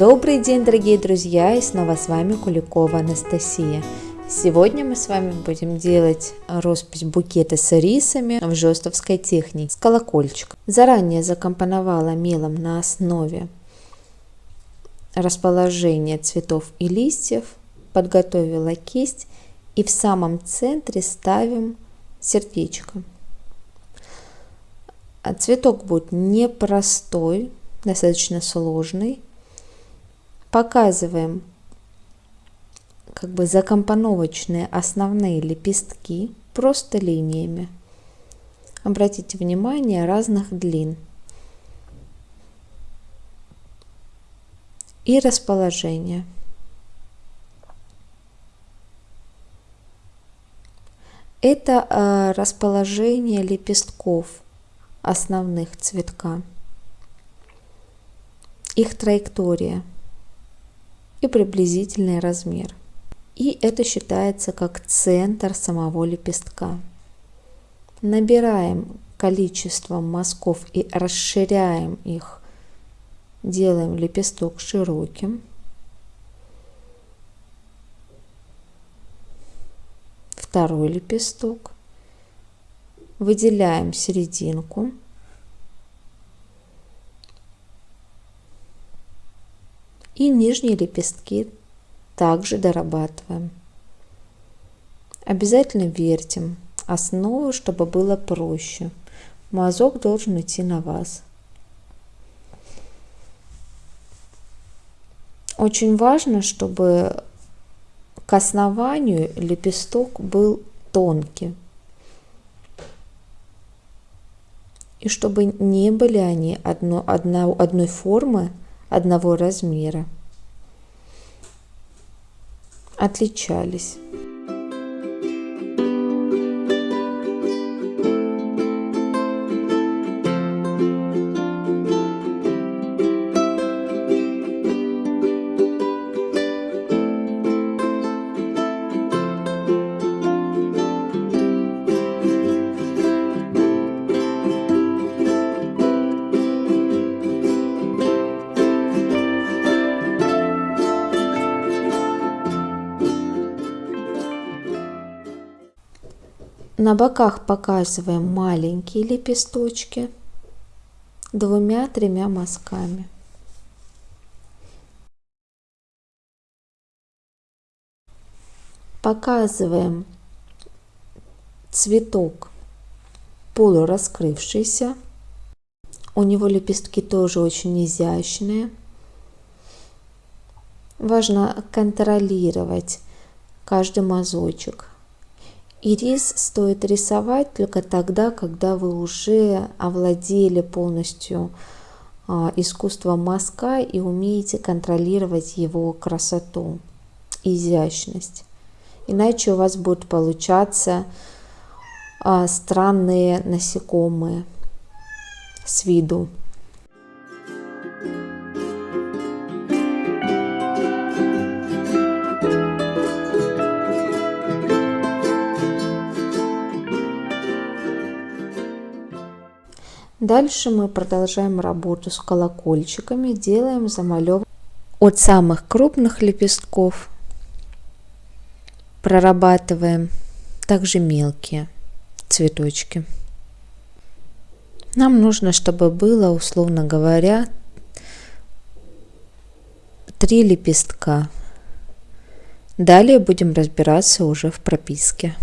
Добрый день, дорогие друзья, и снова с вами Куликова Анастасия. Сегодня мы с вами будем делать роспись букета с рисами в жестовской технике с колокольчиком. Заранее закомпоновала мелом на основе расположения цветов и листьев, подготовила кисть и в самом центре ставим сердечко. Цветок будет непростой, достаточно сложный. Показываем как бы закомпоновочные основные лепестки просто линиями. Обратите внимание разных длин. И расположение. Это э, расположение лепестков основных цветка, их траектория и приблизительный размер. И это считается как центр самого лепестка. Набираем количество мазков и расширяем их. Делаем лепесток широким. Второй лепесток. Выделяем серединку. И нижние лепестки также дорабатываем. Обязательно вертим основу, чтобы было проще. Мазок должен идти на вас. Очень важно, чтобы к основанию лепесток был тонкий. И чтобы не были они одно, одно, одной формы, одного размера отличались. На боках показываем маленькие лепесточки двумя-тремя мазками. Показываем цветок полураскрывшийся. У него лепестки тоже очень изящные. Важно контролировать каждый мазочек. И рис стоит рисовать только тогда, когда вы уже овладели полностью а, искусством мазка и умеете контролировать его красоту, изящность. Иначе у вас будут получаться а, странные насекомые с виду. Дальше мы продолжаем работу с колокольчиками, делаем замалев от самых крупных лепестков, прорабатываем также мелкие цветочки. Нам нужно, чтобы было, условно говоря, три лепестка. Далее будем разбираться уже в прописке.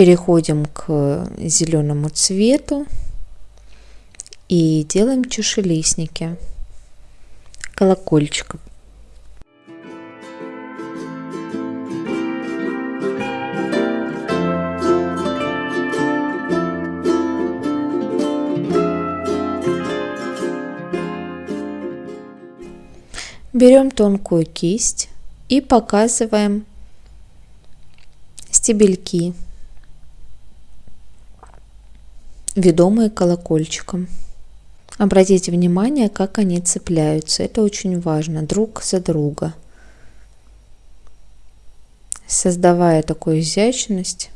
Переходим к зеленому цвету и делаем чашелистники колокольчиком. Берем тонкую кисть и показываем стебельки, ведомые колокольчиком. Обратите внимание, как они цепляются. Это очень важно, друг за друга. Создавая такую изящность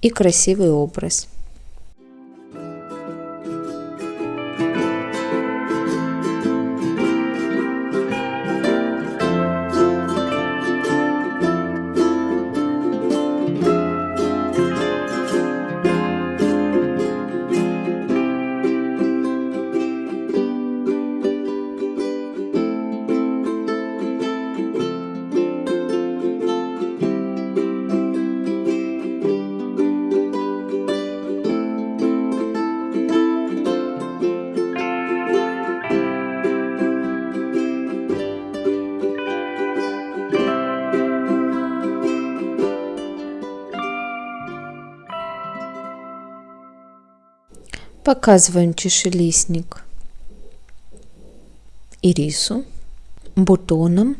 и красивый образ. Показываем чашелистник ирису бутоном.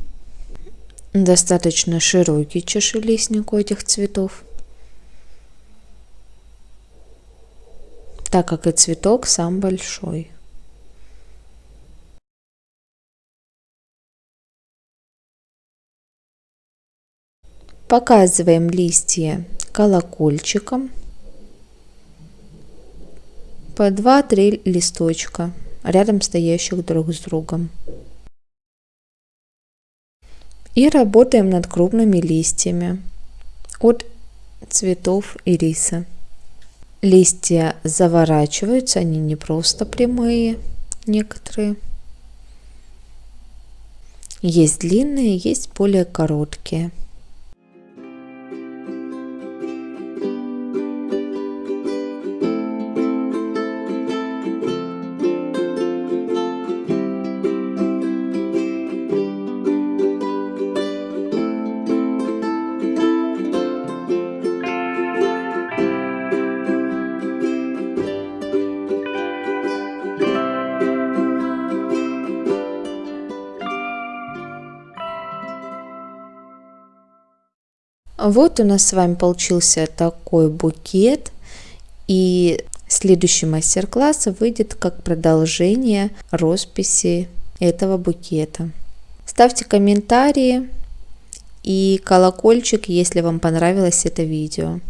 Достаточно широкий чашелистник у этих цветов. Так как и цветок сам большой. Показываем листья колокольчиком по 2-3 листочка рядом стоящих друг с другом. И работаем над крупными листьями от цветов ириса. Листья заворачиваются, они не просто прямые, некоторые. Есть длинные, есть более короткие. Вот у нас с вами получился такой букет. И следующий мастер-класс выйдет как продолжение росписи этого букета. Ставьте комментарии и колокольчик, если вам понравилось это видео.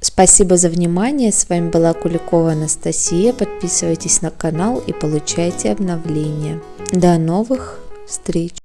Спасибо за внимание. С вами была Куликова Анастасия. Подписывайтесь на канал и получайте обновления. До новых встреч!